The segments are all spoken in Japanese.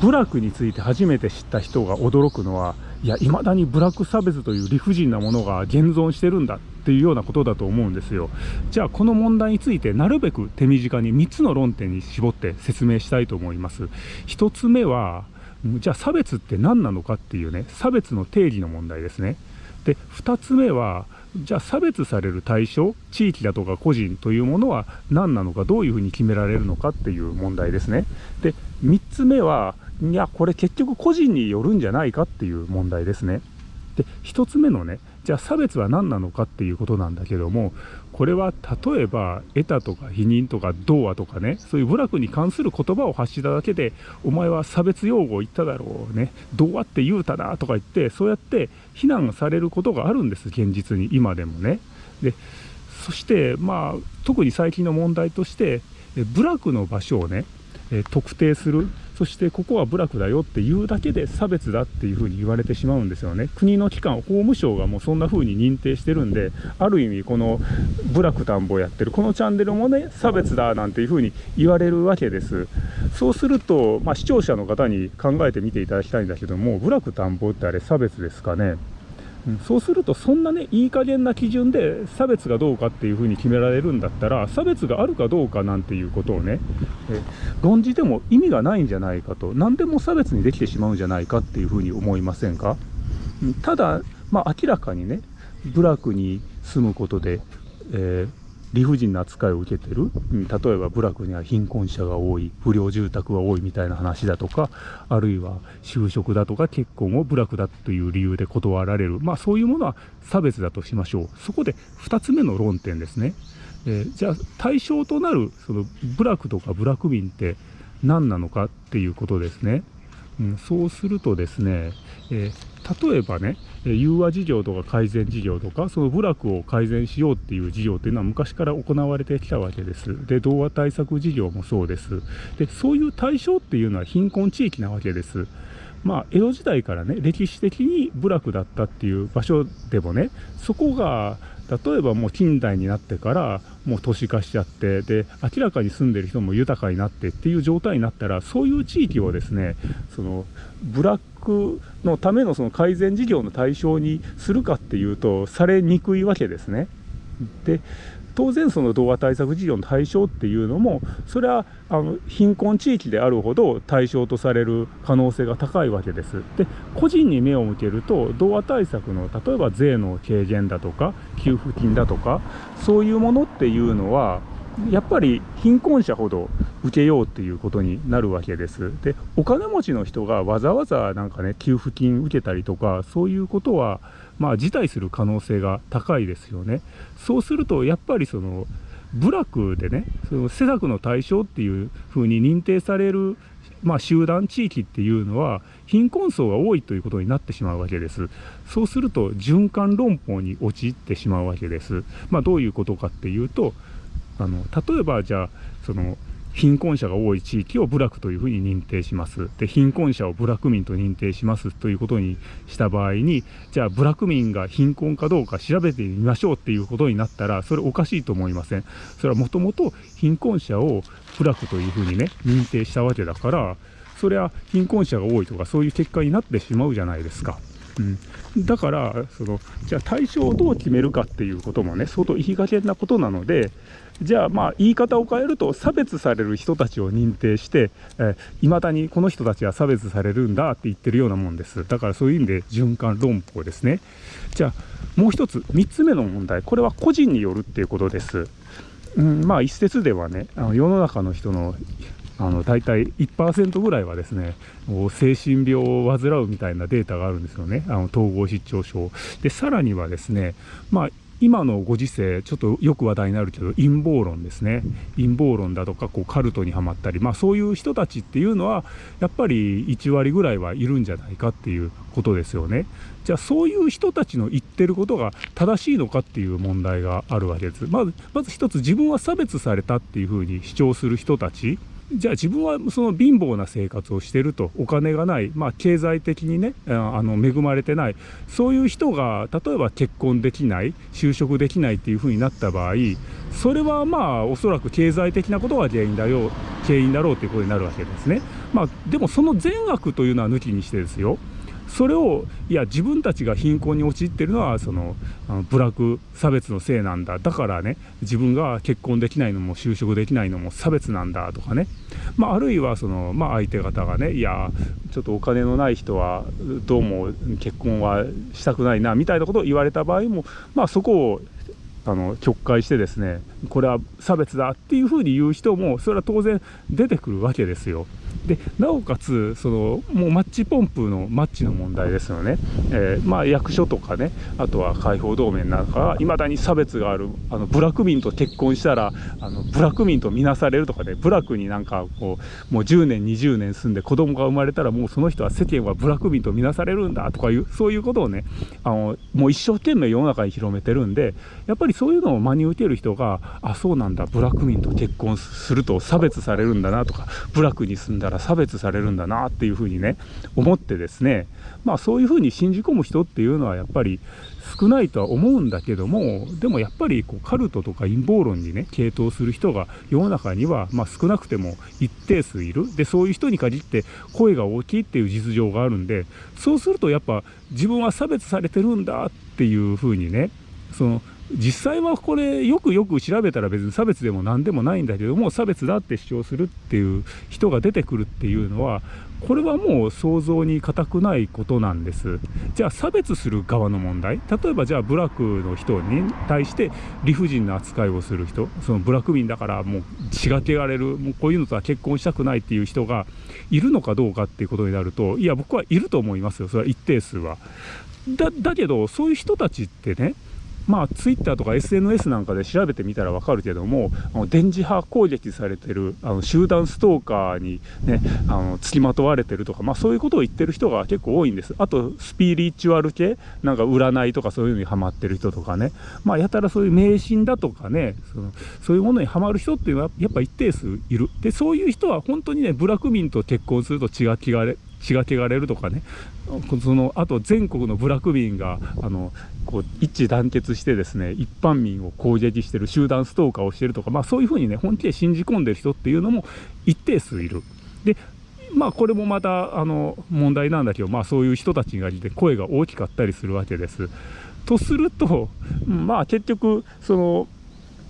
部落について初めて知った人が驚くのはいや未だに部落差別という理不尽なものが現存してるんだっていうようなことだと思うんですよ。じゃあこの問題についてなるべく手短に3つの論点に絞って説明したいと思います。1つ目はじゃあ差別って何なのかっていうね差別の定義の問題ですね。で2つ目はじゃあ差別される対象地域だとか個人というものは何なのかどういうふうに決められるのかっていう問題ですね。で3つ目はいやこれ結局個人によるんじゃないかっていう問題ですね。で1つ目のねじゃあ差別は何なのかっていうことなんだけどもこれは例えば得たとか否認とか童話とかねそういう部落に関する言葉を発しただけでお前は差別用語を言っただろうね童話って言うたなとか言ってそうやって非難されることがあるんです現実に今でもね。でそしてまあ特に最近の問題として部落の場所をね特定する。そしてここは部落だよっていうだけで差別だっていうふうに言われてしまうんですよね。国の機関法務省がもうそんな風に認定してるんである意味この部落田んぼやってるこのチャンネルもね差別だなんていう風に言われるわけです。そうすると、まあ、視聴者の方に考えてみていただきたいんだけども部落田んぼってあれ差別ですかね？そうするとそんなねいい加減な基準で差別がどうかっていうふうに決められるんだったら差別があるかどうかなんていうことをね論じても意味がないんじゃないかと何でも差別にできてしまうんじゃないかっていうふうに思いませんか？ただまあ明らかにね部落に住むことで、えー理不尽な扱いを受けてる、うん、例えば部落には貧困者が多い不良住宅が多いみたいな話だとかあるいは就職だとか結婚を部落だという理由で断られる。まあそういうものは差別だとしましょう。そこで2つ目の論点ですね、えー、じゃあ対象となるその部落とか部落民って何なのかっていうことですね、うん、そうするとですね、えー例えばね、融和事業とか改善事業とか、その部落を改善しようっていう事業っていうのは昔から行われてきたわけです。で、童話対策事業もそうです。で、そういう対象っていうのは貧困地域なわけです。まあ、江戸時代からね、歴史的に部落だったっていう場所でもね、そこが例えばもう近代になってからもう都市化しちゃってで明らかに住んでる人も豊かになってっていう状態になったらそういう地域をですねそのブラックのためのその改善事業の対象にするかっていうとされにくいわけですね。で当然その童話対策事業の対象っていうのもそれはあの貧困地域であるほど対象とされる可能性が高いわけです。で個人に目を向けると童話対策の例えば税の軽減だとか給付金だとかそういうものっていうのはやっぱり貧困者ほど受けようっていうことになるわけです。でお金持ちの人がわざわざなんかね給付金受けたりとかそういうことはまあ辞退する可能性が高いですよね。そうするとやっぱりその部落でねその施策の対象っていうふうに認定されるまあ、集団地域っていうのは貧困層が多いということになってしまうわけです。そうすると循環論法に陥ってしまうわけです。まあ、どういうことかっていうとあの例えばじゃあその貧困者が多い地域を部落というふうに認定します。で、貧困者を部落民と認定しますということにした場合に、じゃあ部落民が貧困かどうか調べてみましょうっていうことになったら、それおかしいと思いません。それはもともと貧困者を部落というふうにね、認定したわけだから、それは貧困者が多いとかそういう結果になってしまうじゃないですか。うん、だからそのじゃあ対象をどう決めるかっていうこともね相当いい加減なことなのでじゃあまあ言い方を変えると差別される人たちを認定していま、えー、だにこの人たちは差別されるんだって言ってるようなもんです。だからそういう意味で循環論法ですね。じゃあもう一つ3つ目の問題。これは個人によるっていうことです。うん、まあ一説ではねあの世の中の人のあの大体1%ぐらいはですね精神病を患うみたいなデータがあるんですよね。あの統合失調症。でさらにはですねまあ今のご時世、ちょっとよく話題になるけど、陰謀論ですね。陰謀論だとか、こう、カルトにはまったり、まあそういう人たちっていうのは、やっぱり1割ぐらいはいるんじゃないかっていうことですよね。じゃあそういう人たちの言ってることが正しいのかっていう問題があるわけです。まず、まず一つ自分は差別されたっていうふうに主張する人たち。じゃあ自分はその貧乏な生活をしてると。お金がない、まあ、経済的にねあの恵まれてない。そういう人が例えば結婚できない。就職できないっていうふうになった場合それはまあおそらく経済的なことが原因だよ。原因だろうということになるわけですね。まあ、でもその善悪というのは抜きにしてですよ。それをいや自分たちが貧困に陥ってるのはそのあの部落差別のせいなんだだからね自分が結婚できないのも就職できないのも差別なんだとかね、まあ、あるいはその、まあ、相手方がねいやちょっとお金のない人はどうも結婚はしたくないなみたいなことを言われた場合も、まあ、そこをあの曲解してですねこれは差別だっていうふうに言う人もそれは当然出てくるわけですよ。でなおかつそのもうマッチポンプのマッチの問題ですよね、えー、まあ、役所とかねあとは解放同盟なんかはいまだに差別があるあの部落民と結婚したらあの部落民と見なされるとかね部落になんかこうもう10年20年住んで子供が生まれたらもうその人は世間は部落民と見なされるんだとかいうそういうことをねあのもう一生懸命世の中に広めてるんでやっぱりそういうのを真に受ける人があそうなんだ部落民と結婚すると差別されるんだなとか部落に住んだら差別されるんだなっていうふうにね思ってですねまあそういうふうに信じ込む人っていうのはやっぱり少ないとは思うんだけどもでもやっぱりこうカルトとか陰謀論にね傾倒する人が世の中にはまあ少なくても一定数いる。でそういう人に限って声が大きいっていう実情があるんでそうするとやっぱ自分は差別されてるんだっていうふうにねその実際はこれよくよく調べたら別に差別でも何でもないんだけども差別だって主張するっていう人が出てくるっていうのはこれはもう想像に難くないことなんです。じゃあ差別する側の問題？例えばじゃあ部落の人に対して理不尽な扱いをする人？その部落民だからもう血が汚れる？もうこういうのとは結婚したくないっていう人がいるのかどうかっていうことになるといや僕はいると思いますよ。それは一定数は。だだけどそういう人たちってねまあ、ツイッターとか SNS なんかで調べてみたら分かるけども、あの電磁波攻撃されてるあの集団ストーカーに、ね、あの付きまとわれてるとか、まあ、そういうことを言ってる人が結構多いんです。あと、スピリチュアル系、なんか占いとかそういうのにハマってる人とかね、まあ、やたらそういう迷信だとかね、そのそういうものにはまる人っていうのはやっぱ一定数いる。で、そういう人は本当にね、部落民と結婚すると血が気がれ血が汚れるとかねそのあと全国の部落民があのこう一致団結してですね一般民を攻撃してる集団ストーカーをしてるとか、まあ、そういうふうにね本気で信じ込んでる人っていうのも一定数いる。でまあこれもまたあの問題なんだけど、まあ、そういう人たちがいて声が大きかったりするわけです。とするとまあ結局その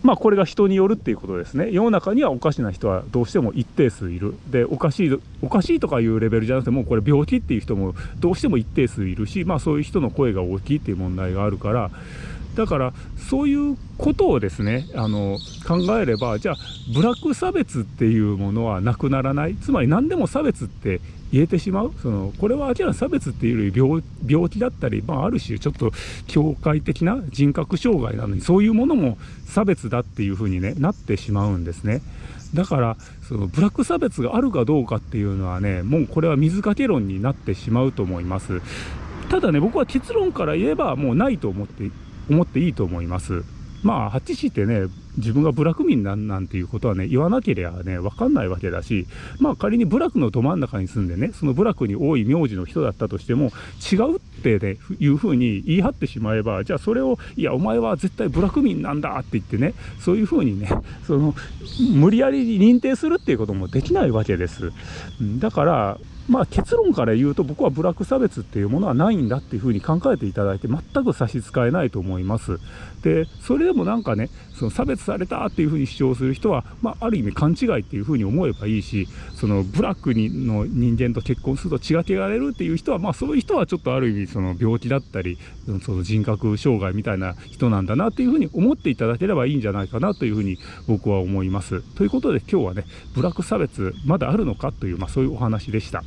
まあこれが人によるっていうことですね。世の中にはおかしな人はどうしても一定数いる。でおかしいおかしいとかいうレベルじゃなくてもうこれ病気っていう人もどうしても一定数いるしまあそういう人の声が大きいっていう問題があるからだからそういうことをですねあの考えればじゃあブラック差別っていうものはなくならない？つまり何でも差別って言えてしまう？そのこれは明らかに差別っていうより病気だったり、まあ、ある種ちょっと境界的な人格障害なのにそういうものも差別だっていうふうに、ね、なってしまうんですね。だからそのブラック差別があるかどうかっていうのはねもうこれは水かけ論になってしまうと思います。ただね僕は結論から言えばもうないと思って思っていいと思います。まあ、はってね、自分が部落民なんなんていうことはね、言わなければね、わかんないわけだし、まあ仮に部落のど真ん中に住んでね、その部落に多い名字の人だったとしても、違うってね、いうふうに言い張ってしまえば、じゃあそれを、いや、お前は絶対部落民なんだって言ってね、そういうふうにね、その、無理やり認定するっていうこともできないわけです。だから、まあ、結論から言うと僕はブラック差別っていうものはないんだっていうふうに考えていただいて全く差し支えないと思います。でそれでもなんかねその差別されたっていうふうに主張する人は、まあ、ある意味勘違いっていうふうに思えばいいしそのブラックにの人間と結婚すると血が汚れるっていう人は、まあ、そういう人はちょっとある意味その病気だったりその人格障害みたいな人なんだなっていうふうに思っていただければいいんじゃないかなというふうに僕は思います。ということで今日はねブラック差別まだあるのかという、まあ、そういうお話でした。